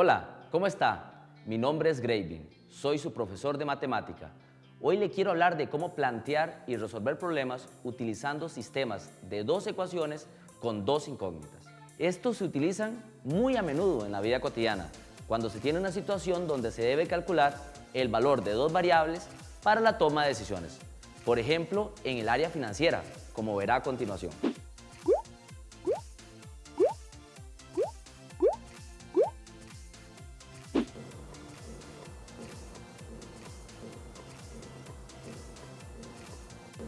Hola, ¿cómo está? Mi nombre es Graving, soy su profesor de matemática. Hoy le quiero hablar de cómo plantear y resolver problemas utilizando sistemas de dos ecuaciones con dos incógnitas. Estos se utilizan muy a menudo en la vida cotidiana, cuando se tiene una situación donde se debe calcular el valor de dos variables para la toma de decisiones. Por ejemplo, en el área financiera, como verá a continuación.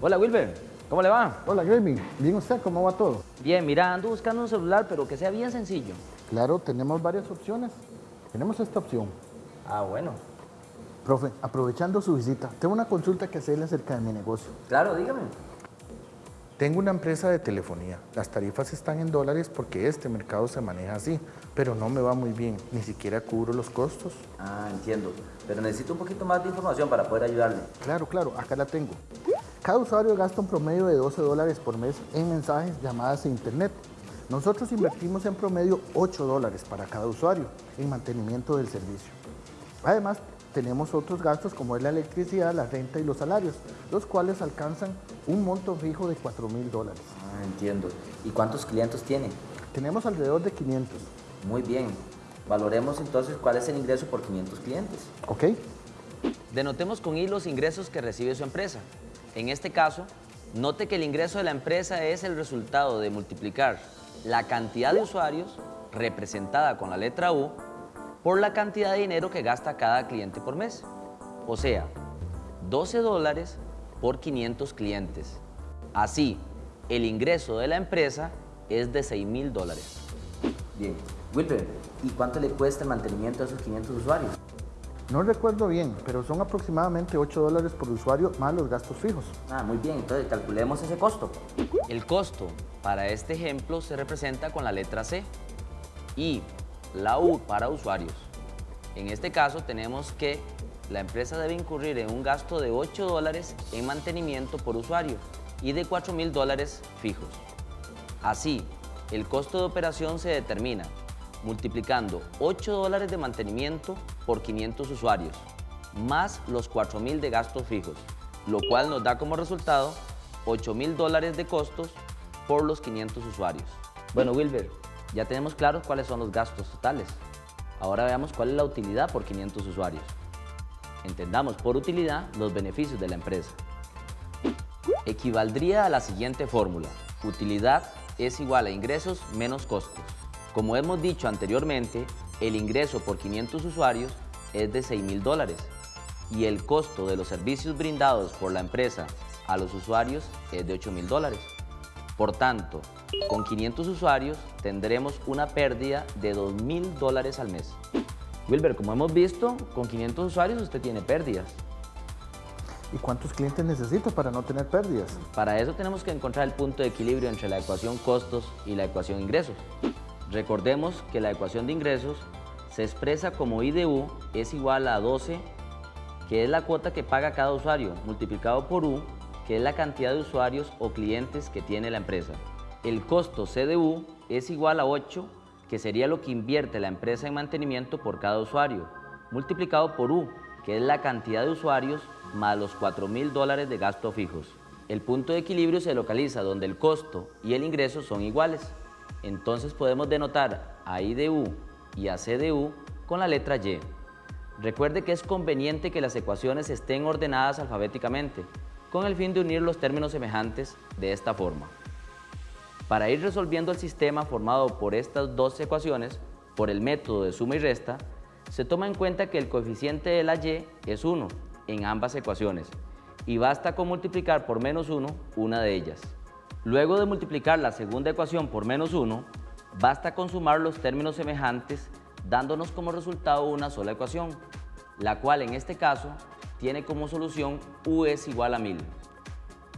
Hola Wilber, ¿cómo le va? Hola Graving, ¿bien usted? ¿Cómo va todo? Bien, mira, ando buscando un celular, pero que sea bien sencillo. Claro, tenemos varias opciones. Tenemos esta opción. Ah, bueno. Profe, aprovechando su visita, tengo una consulta que hacerle acerca de mi negocio. Claro, dígame. Tengo una empresa de telefonía. Las tarifas están en dólares porque este mercado se maneja así, pero no me va muy bien. Ni siquiera cubro los costos. Ah, entiendo. Pero necesito un poquito más de información para poder ayudarle. Claro, claro, acá la tengo. Cada usuario gasta un promedio de 12 dólares por mes en mensajes, llamadas e internet. Nosotros invertimos en promedio 8 dólares para cada usuario en mantenimiento del servicio. Además, tenemos otros gastos como es la electricidad, la renta y los salarios, los cuales alcanzan un monto fijo de 4 mil dólares. Ah, entiendo. ¿Y cuántos clientes tiene? Tenemos alrededor de 500. Muy bien. Valoremos entonces cuál es el ingreso por 500 clientes. ¿Ok? Denotemos con I los ingresos que recibe su empresa. En este caso, note que el ingreso de la empresa es el resultado de multiplicar la cantidad de usuarios, representada con la letra U, por la cantidad de dinero que gasta cada cliente por mes. O sea, 12 dólares por 500 clientes. Así, el ingreso de la empresa es de 6 mil dólares. Bien. Wilber, ¿y cuánto le cuesta el mantenimiento a esos 500 usuarios? No recuerdo bien, pero son aproximadamente 8 dólares por usuario más los gastos fijos. Ah, muy bien, entonces calculemos ese costo. El costo para este ejemplo se representa con la letra C y la U para usuarios. En este caso tenemos que la empresa debe incurrir en un gasto de 8 dólares en mantenimiento por usuario y de 4 mil dólares fijos. Así, el costo de operación se determina multiplicando 8 dólares de mantenimiento por 500 usuarios, más los 4 mil de gastos fijos, lo cual nos da como resultado 8 mil dólares de costos por los 500 usuarios. Bueno, Wilber, ya tenemos claros cuáles son los gastos totales. Ahora veamos cuál es la utilidad por 500 usuarios. Entendamos por utilidad los beneficios de la empresa. Equivaldría a la siguiente fórmula. Utilidad es igual a ingresos menos costos. Como hemos dicho anteriormente, el ingreso por 500 usuarios es de 6 mil dólares y el costo de los servicios brindados por la empresa a los usuarios es de 8 mil dólares. Por tanto, con 500 usuarios tendremos una pérdida de 2 mil dólares al mes. Wilber, como hemos visto, con 500 usuarios usted tiene pérdidas. ¿Y cuántos clientes necesito para no tener pérdidas? Para eso tenemos que encontrar el punto de equilibrio entre la ecuación costos y la ecuación ingresos. Recordemos que la ecuación de ingresos se expresa como I de U es igual a 12, que es la cuota que paga cada usuario, multiplicado por U, que es la cantidad de usuarios o clientes que tiene la empresa. El costo C de U es igual a 8, que sería lo que invierte la empresa en mantenimiento por cada usuario, multiplicado por U, que es la cantidad de usuarios más los 4 mil dólares de gastos fijos. El punto de equilibrio se localiza donde el costo y el ingreso son iguales. Entonces podemos denotar a I de U y a C de U con la letra Y. Recuerde que es conveniente que las ecuaciones estén ordenadas alfabéticamente, con el fin de unir los términos semejantes de esta forma. Para ir resolviendo el sistema formado por estas dos ecuaciones, por el método de suma y resta, se toma en cuenta que el coeficiente de la Y es 1 en ambas ecuaciones y basta con multiplicar por menos 1 una de ellas. Luego de multiplicar la segunda ecuación por menos 1, basta con sumar los términos semejantes dándonos como resultado una sola ecuación, la cual en este caso tiene como solución U es igual a 1000.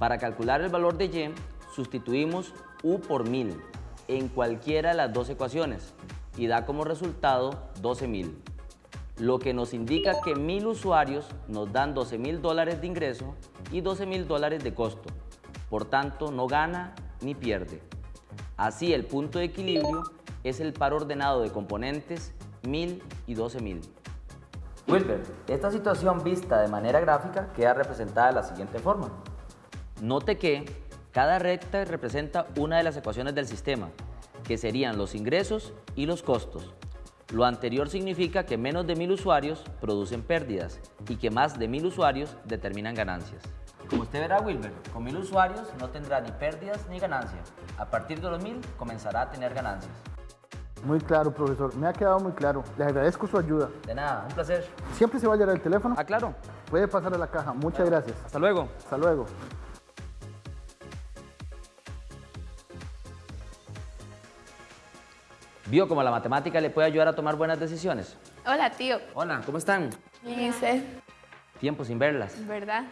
Para calcular el valor de Y, sustituimos U por 1000 en cualquiera de las dos ecuaciones y da como resultado 12.000, lo que nos indica que 1000 usuarios nos dan 12.000 dólares de ingreso y 12.000 dólares de costo. Por tanto, no gana ni pierde. Así, el punto de equilibrio es el par ordenado de componentes 1000 y y 12.000. Wilber, esta situación vista de manera gráfica queda representada de la siguiente forma. Note que cada recta representa una de las ecuaciones del sistema, que serían los ingresos y los costos. Lo anterior significa que menos de mil usuarios producen pérdidas y que más de mil usuarios determinan ganancias. Como usted verá, Wilber, con mil usuarios no tendrá ni pérdidas ni ganancias. A partir de los mil comenzará a tener ganancias. Muy claro, profesor. Me ha quedado muy claro. Le agradezco su ayuda. De nada, un placer. ¿Siempre se va a llevar el teléfono? Ah, claro. Puede pasar a la caja. Muchas gracias. Hasta luego. Hasta luego. ¿Vio cómo la matemática le puede ayudar a tomar buenas decisiones? Hola, tío. Hola, ¿cómo están? ¿Y usted? Tiempo sin verlas. ¿Verdad?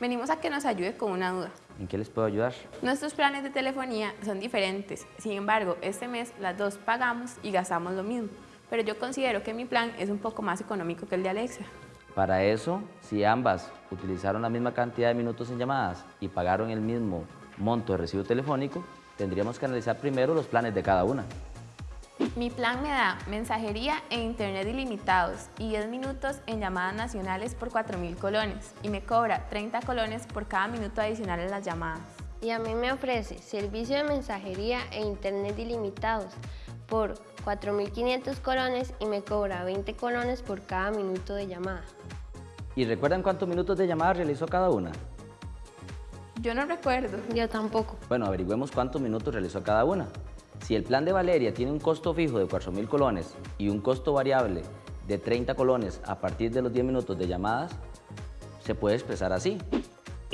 Venimos a que nos ayude con una duda. ¿En qué les puedo ayudar? Nuestros planes de telefonía son diferentes. Sin embargo, este mes las dos pagamos y gastamos lo mismo. Pero yo considero que mi plan es un poco más económico que el de Alexa. Para eso, si ambas utilizaron la misma cantidad de minutos en llamadas y pagaron el mismo monto de recibo telefónico, tendríamos que analizar primero los planes de cada una. Mi plan me da mensajería e internet ilimitados y 10 minutos en llamadas nacionales por 4.000 colones y me cobra 30 colones por cada minuto adicional en las llamadas. Y a mí me ofrece servicio de mensajería e internet ilimitados por 4.500 colones y me cobra 20 colones por cada minuto de llamada. ¿Y recuerdan cuántos minutos de llamada realizó cada una? Yo no recuerdo. Yo tampoco. Bueno, averigüemos cuántos minutos realizó cada una. Si el plan de Valeria tiene un costo fijo de 4.000 colones y un costo variable de 30 colones a partir de los 10 minutos de llamadas, se puede expresar así.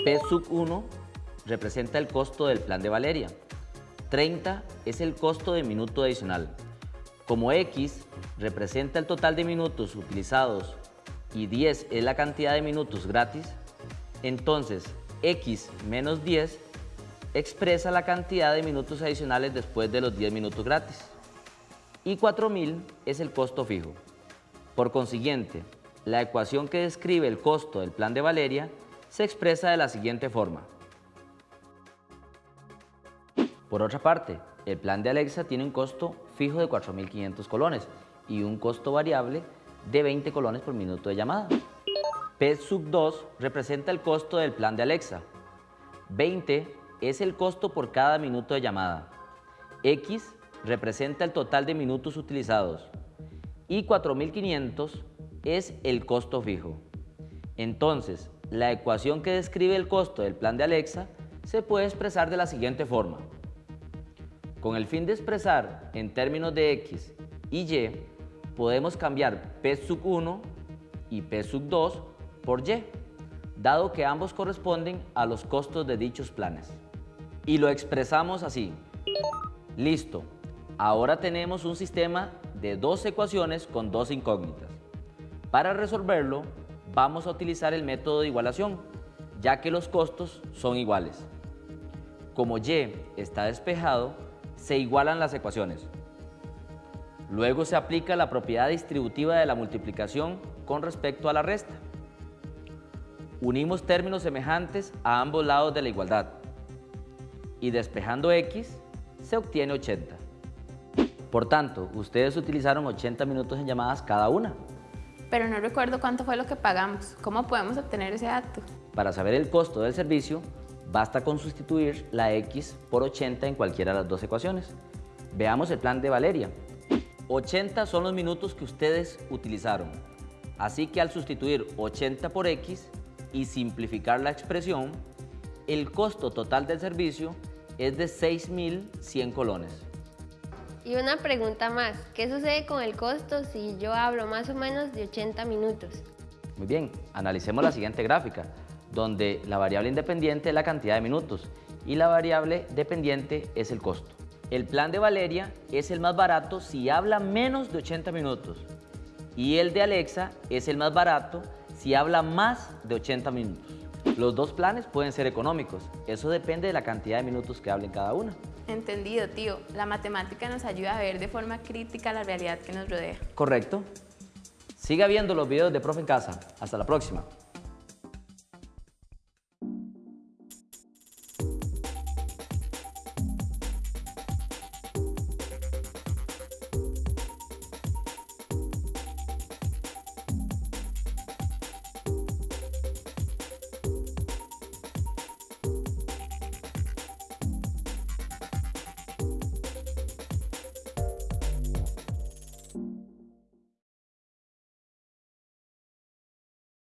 P sub 1 representa el costo del plan de Valeria. 30 es el costo de minuto adicional. Como X representa el total de minutos utilizados y 10 es la cantidad de minutos gratis, entonces X menos 10 expresa la cantidad de minutos adicionales después de los 10 minutos gratis. Y 4.000 es el costo fijo. Por consiguiente, la ecuación que describe el costo del plan de Valeria se expresa de la siguiente forma. Por otra parte, el plan de Alexa tiene un costo fijo de 4.500 colones y un costo variable de 20 colones por minuto de llamada. P sub 2 representa el costo del plan de Alexa. 20 es el costo por cada minuto de llamada. X representa el total de minutos utilizados y 4.500 es el costo fijo. Entonces, la ecuación que describe el costo del plan de Alexa se puede expresar de la siguiente forma. Con el fin de expresar en términos de X y Y, podemos cambiar P sub 1 y P sub 2 por Y, dado que ambos corresponden a los costos de dichos planes y lo expresamos así. Listo, ahora tenemos un sistema de dos ecuaciones con dos incógnitas. Para resolverlo, vamos a utilizar el método de igualación, ya que los costos son iguales. Como y está despejado, se igualan las ecuaciones. Luego se aplica la propiedad distributiva de la multiplicación con respecto a la resta. Unimos términos semejantes a ambos lados de la igualdad y despejando x se obtiene 80. Por tanto, ustedes utilizaron 80 minutos en llamadas cada una. Pero no recuerdo cuánto fue lo que pagamos. ¿Cómo podemos obtener ese dato? Para saber el costo del servicio, basta con sustituir la x por 80 en cualquiera de las dos ecuaciones. Veamos el plan de Valeria. 80 son los minutos que ustedes utilizaron. Así que al sustituir 80 por x y simplificar la expresión, el costo total del servicio es de 6.100 colones. Y una pregunta más, ¿qué sucede con el costo si yo hablo más o menos de 80 minutos? Muy bien, analicemos la siguiente gráfica, donde la variable independiente es la cantidad de minutos y la variable dependiente es el costo. El plan de Valeria es el más barato si habla menos de 80 minutos y el de Alexa es el más barato si habla más de 80 minutos. Los dos planes pueden ser económicos, eso depende de la cantidad de minutos que hablen cada una. Entendido, tío. La matemática nos ayuda a ver de forma crítica la realidad que nos rodea. Correcto. Siga viendo los videos de Profe en Casa. Hasta la próxima.